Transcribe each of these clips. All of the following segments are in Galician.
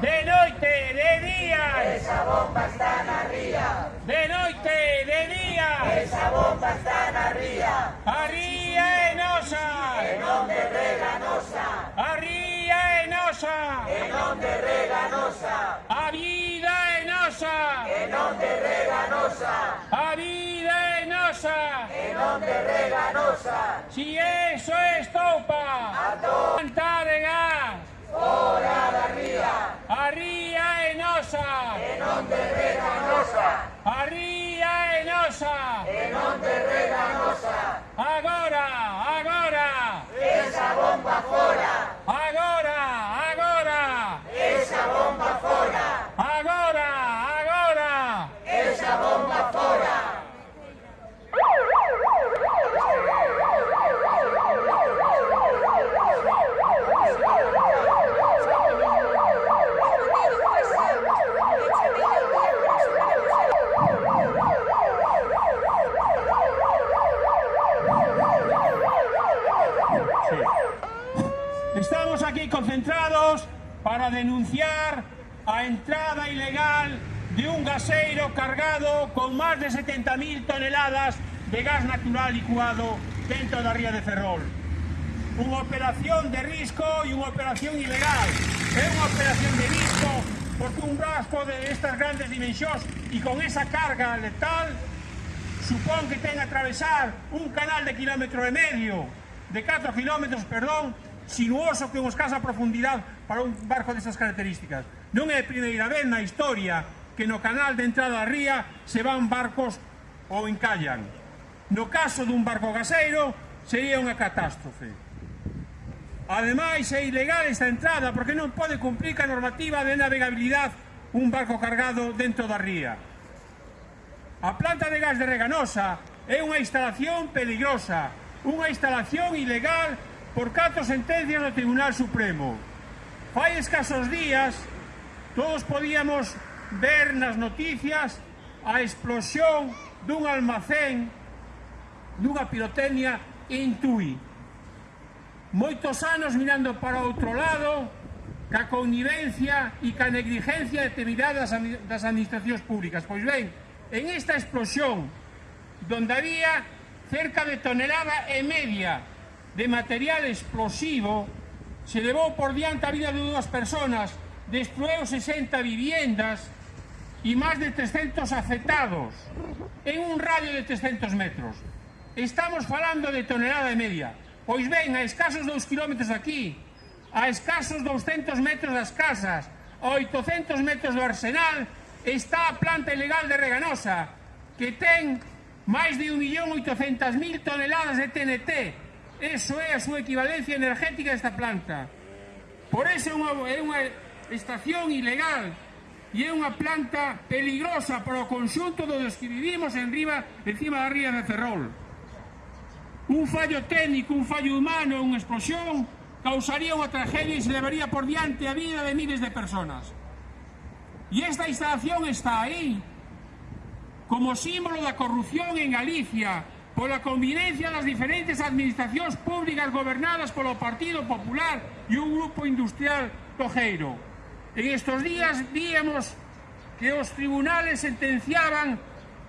De noche, de día. Esa bomba está en arriba. De noche, de día. Esa bomba está en arriba. Arriba enosa. En donde reganosa. Arriba enosa. En donde reganosa. A vida enosa. En donde reganosa. A vida enosa. En donde reganosa. Si es Three. Para denunciar a entrada ilegal de un gaseiro cargado con más de 70.000 toneladas de gas natural licuado dentro da ría de Ferrol. Unha operación de risco e unha operación ilegal. É unha operación de risco porque un rasco de estas grandes dimensións e con esa carga letal supón que ten atravesar un canal de kilómetro medio, de 4 kilómetros, perdón, sinuoso que unha escasa profundidade para un barco destas características. Non é a primeira vez na historia que no canal de entrada a ría se van barcos ou encallan. No caso dun barco gaseiro sería unha catástrofe. Ademais, é ilegal esta entrada porque non pode cumprir a normativa de navegabilidade un barco cargado dentro da ría. A planta de gas de Reganosa é unha instalación peligrosa, unha instalación ilegal por catro sentencias do Tribunal Supremo. Fai escasos días, todos podíamos ver nas noticias a explosión dun almacén dunha pirotecnia en Tui. Moitos anos mirando para outro lado, ca connivencia e ca negligencia determinada das administracións públicas. Pois ben, en esta explosión, donde había cerca de tonelada e media de material explosivo se levou por diante a vida de dúas personas, destrueu 60 viviendas e máis de 300 afectados en un radio de 300 metros. Estamos falando de tonelada e media. Pois ben, a escasos 2 km aquí, a escasos 200 metros das casas, a 800 metros do arsenal, está a planta ilegal de Reganosa, que ten máis de 1.800.000 toneladas de TNT, Eso é a súa equivalencia energética desta planta. Por eso é unha, é unha estación ilegal e é unha planta peligrosa para o conxunto dos que vivimos en riba, encima da ría de Ferrol. Un fallo técnico, un fallo humano, unha explosión causaría unha tragedia e se levaría por diante a vida de miles de personas. E esta instalación está aí como símbolo da corrupción en Galicia, pola convivencia das diferentes administracións públicas gobernadas polo Partido Popular e un grupo industrial tojeiro. En estos días víamos que os tribunales sentenciaban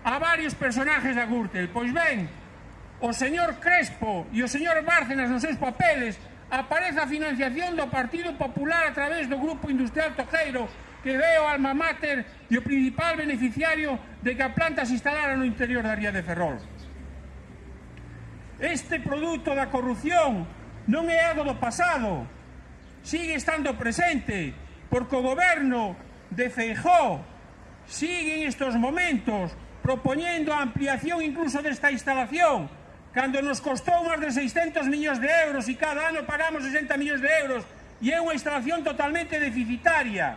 a varios personajes da Gürtel. Pois ben, o señor Crespo e o señor Bárcenas nos seus papeles aparece a financiación do Partido Popular a través do Grupo Industrial Tojeiro que veo alma mater e o principal beneficiario de que a planta se instalara no interior da Ría de Ferrol. Este produto da corrupción non é algo do pasado, sigue estando presente, porque o goberno de Feijó sigue en estos momentos propoñendo a ampliación incluso desta instalación, cando nos costou máis de 600 millóns de euros e cada ano pagamos 60 millóns de euros e é unha instalación totalmente deficitaria.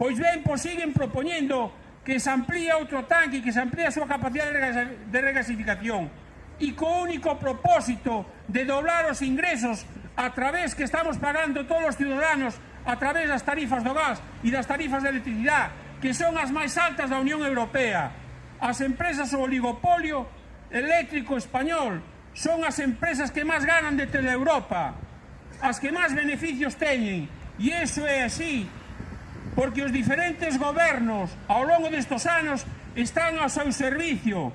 Pois ben, pois siguen propoñendo que se amplía outro tanque e que se amplía a súa capacidade de regasificación y co único propósito de doblar os ingresos a través que estamos pagando todos os ciudadanos a través das tarifas do gas e das tarifas de electricidade que son as máis altas da Unión Europea. As empresas o oligopolio eléctrico español son as empresas que máis ganan de toda Europa, as que máis beneficios teñen, e iso é así, porque os diferentes gobernos ao longo destes anos están ao seu servicio,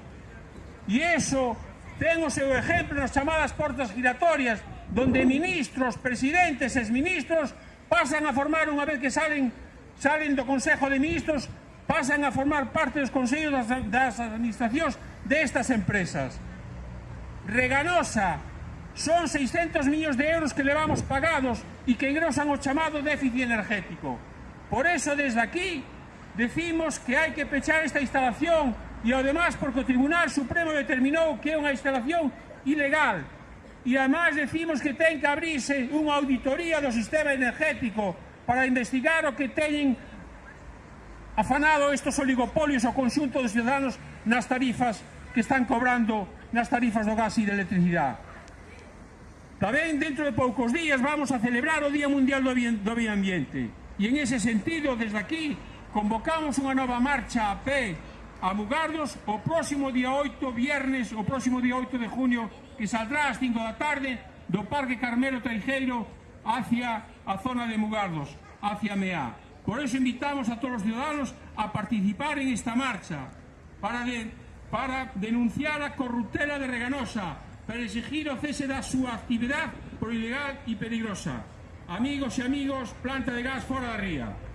e iso ten o seu exemplo nas chamadas portas giratorias, donde ministros, presidentes, exministros pasan a formar, unha vez que salen, salen do Consejo de Ministros, pasan a formar parte dos consellos das, das administracións destas empresas. Reganosa, son 600 millóns de euros que levamos pagados e que engrosan o chamado déficit energético. Por eso, desde aquí, decimos que hai que pechar esta instalación e además porque o Tribunal Supremo determinou que é unha instalación ilegal e además decimos que ten que abrirse unha auditoría do sistema energético para investigar o que teñen afanado estos oligopolios ao conxunto dos ciudadanos nas tarifas que están cobrando nas tarifas do gas e da electricidade. Tamén dentro de poucos días vamos a celebrar o Día Mundial do, Bien, do Medio Ambiente e en ese sentido desde aquí convocamos unha nova marcha a pé a Mugardos o próximo día 8, viernes, o próximo día 8 de junio, que saldrá ás 5 da tarde do Parque Carmelo Teijeiro hacia a zona de Mugardos, hacia Meá. Por eso invitamos a todos os ciudadanos a participar en esta marcha, para, de, para denunciar a corruptela de Reganosa, para exigir o cese da súa actividade por ilegal e peligrosa. Amigos e amigos, planta de gas fora da ría.